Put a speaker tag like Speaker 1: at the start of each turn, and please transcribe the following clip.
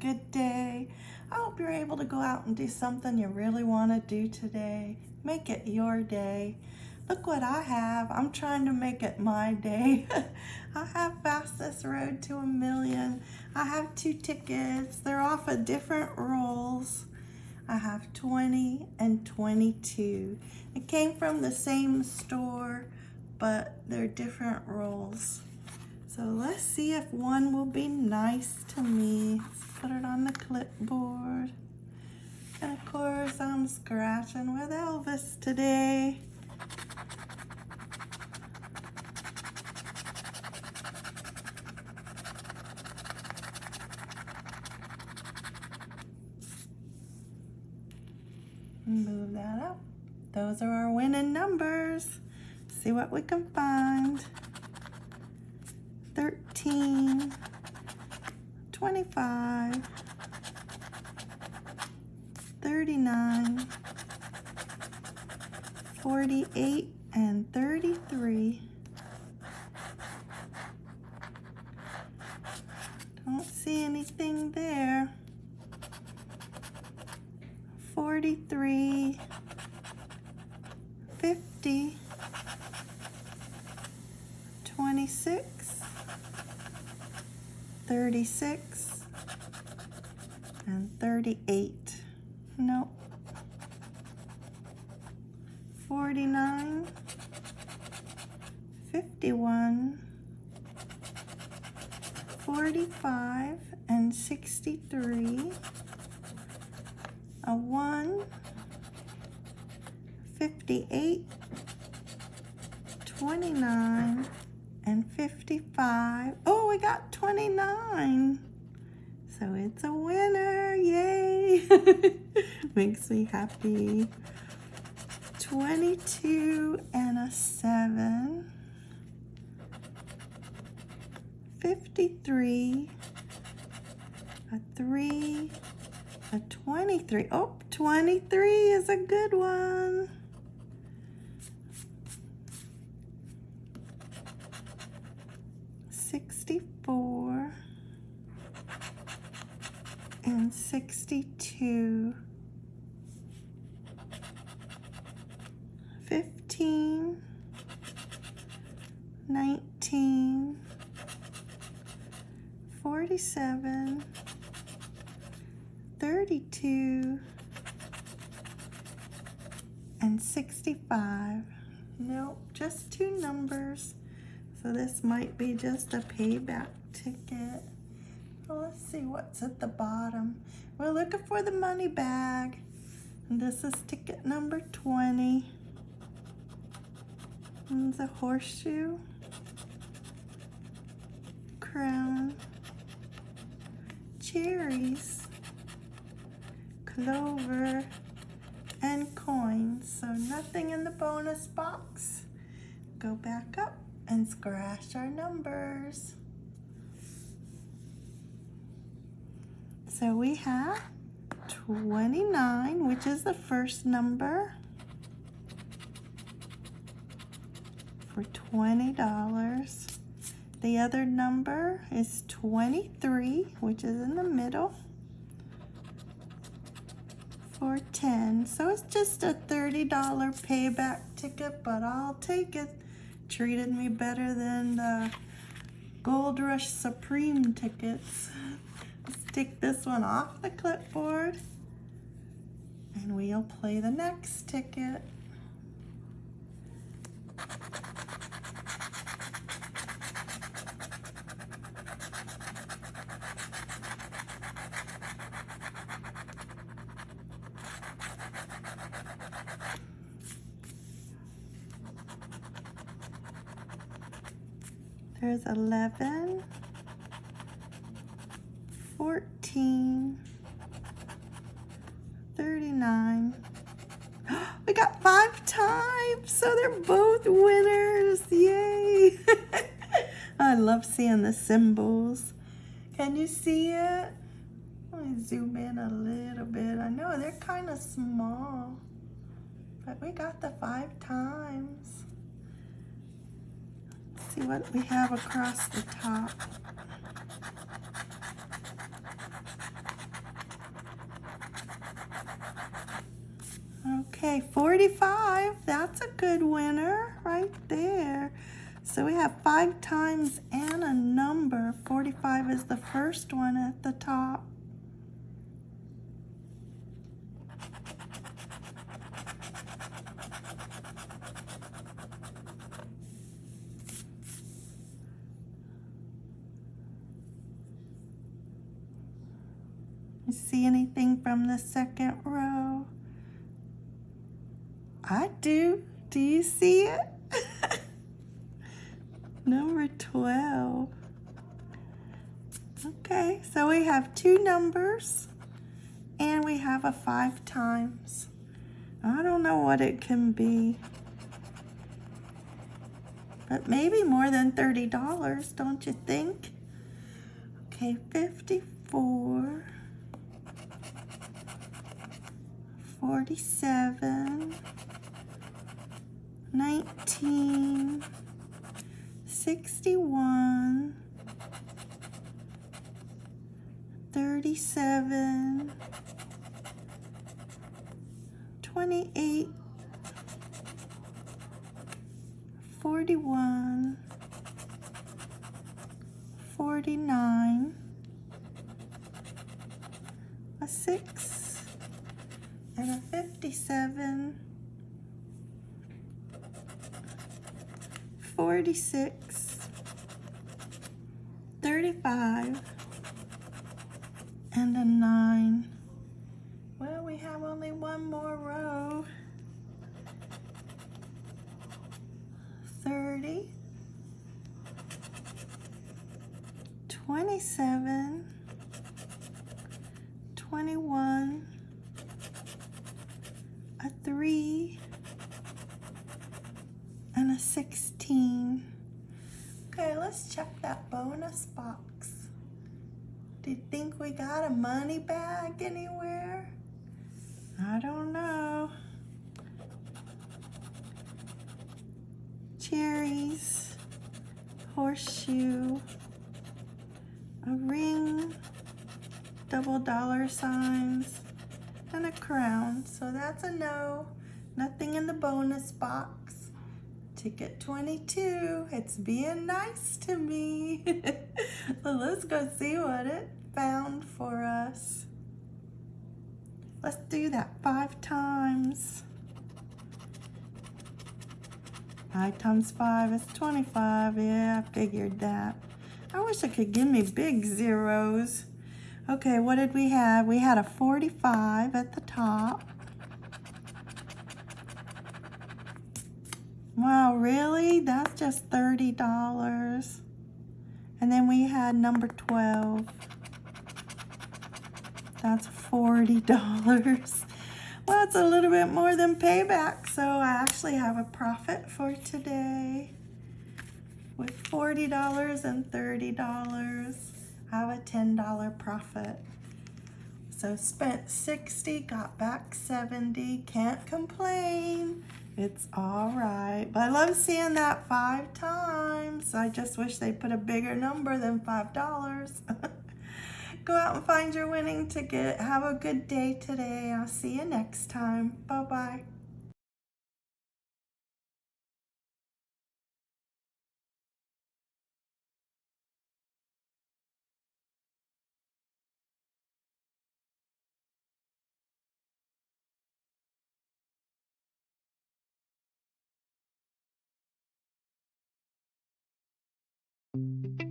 Speaker 1: good day. I hope you're able to go out and do something you really want to do today. Make it your day. Look what I have. I'm trying to make it my day. I have Fastest Road to a Million. I have two tickets. They're off of different rolls. I have 20 and 22. It came from the same store, but they're different rolls. So let's see if one will be nice to me. Let's put it on the clipboard. And of course, I'm scratching with Elvis today. Move that up. Those are our winning numbers. See what we can find. 13, 25, 39, 48, and 33. Don't see anything there. 43, 50, 26, 36, and 38. Nope. 49, 51, 45, and 63 a 1, 58, 29, and 55. Oh, we got 29. So it's a winner, yay. Makes me happy. 22 and a 7. 53, a 3, a 23. Oh, 23 is a good one. And sixty-two. Fifteen, nineteen, forty-seven. 32 and 65. Nope, just two numbers. So this might be just a payback ticket. Let's see what's at the bottom. We're looking for the money bag. And this is ticket number 20. And the horseshoe. Crown. Cherries clover, and coins. So nothing in the bonus box. Go back up and scratch our numbers. So we have 29, which is the first number. For $20. The other number is 23, which is in the middle. For 10 so it's just a $30 payback ticket but I'll take it. Treated me better than the Gold Rush Supreme tickets let's take this one off the clipboard. And we'll play the next ticket. There's 11, 14, 39. We got five times, so they're both winners. Yay. I love seeing the symbols. Can you see it? Let me zoom in a little bit. I know they're kind of small, but we got the five times see what we have across the top. Okay, 45. That's a good winner right there. So we have five times and a number. 45 is the first one at the top. You see anything from the second row? I do. Do you see it? Number 12. Okay, so we have two numbers and we have a five times. I don't know what it can be. But maybe more than $30, don't you think? Okay, 54. 47. 19. 61, 37, 28, 41, 49, a 6, and a 57, 46, 35, and a 9. Well, we have only one more row. 30, 27, 21, a 3, and a 16. Okay, let's check that bonus box. Do you think we got a money bag anywhere? I don't know. Cherries, horseshoe, a ring, double dollar signs, and a crown. So that's a no. Nothing in the bonus box. Ticket 22, it's being nice to me. well, let's go see what it found for us. Let's do that five times. Five times five is 25. Yeah, I figured that. I wish it could give me big zeros. Okay, what did we have? We had a 45 at the top. Wow, really? That's just $30. And then we had number 12. That's $40. Well, it's a little bit more than payback, so I actually have a profit for today. With $40 and $30, I have a $10 profit. So spent 60, got back 70, can't complain. It's all right. But I love seeing that five times. I just wish they put a bigger number than $5. Go out and find your winning ticket. Have a good day today. I'll see you next time. Bye-bye.
Speaker 2: Thank you.